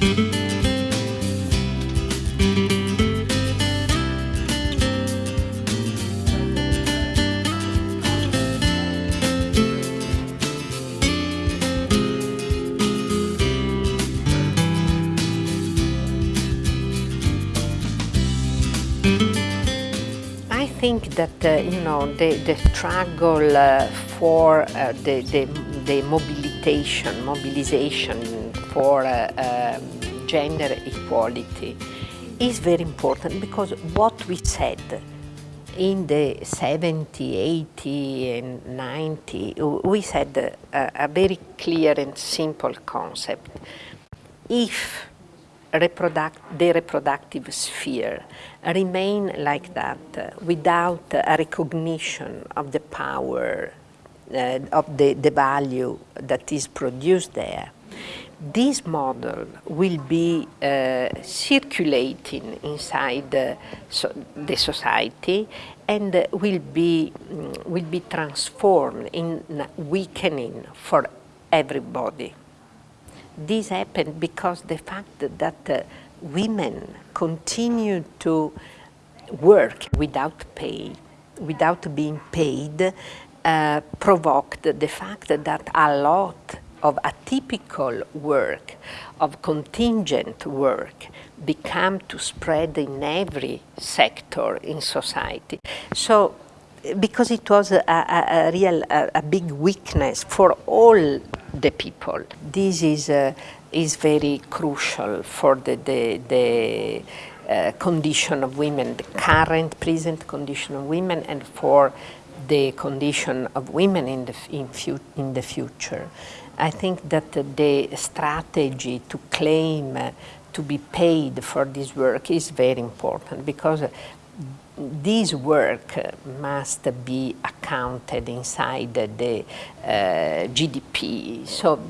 I think that, uh, you know, the, the struggle uh, for uh, the, the, the, mobilization, mobilization for uh, um, gender equality is very important because what we said in the 70, 80 and 90, we said a, a very clear and simple concept. If reproduct, the reproductive sphere remain like that uh, without a recognition of the power, uh, of the, the value that is produced there, this model will be uh, circulating inside uh, so the society and will be um, will be transformed in weakening for everybody. This happened because the fact that uh, women continue to work without pay, without being paid, uh, provoked the fact that a lot of atypical work, of contingent work, become to spread in every sector in society. So, because it was a, a, a real, a, a big weakness for all the people. This is, uh, is very crucial for the, the, the uh, condition of women, the current present condition of women and for the condition of women in the, in, in the future. I think that the strategy to claim uh, to be paid for this work is very important because this work must be accounted inside the uh, GDP. So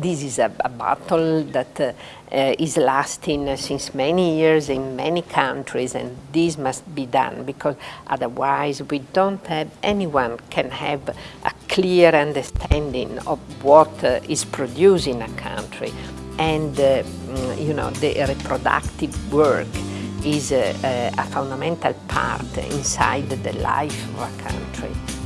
this is a, a battle that uh, uh, is lasting since many years in many countries and this must be done because otherwise we don't have, anyone can have a clear understanding of what uh, is produced in a country and uh, mm, you know the reproductive work is a, a, fundamental part inside the life of a country.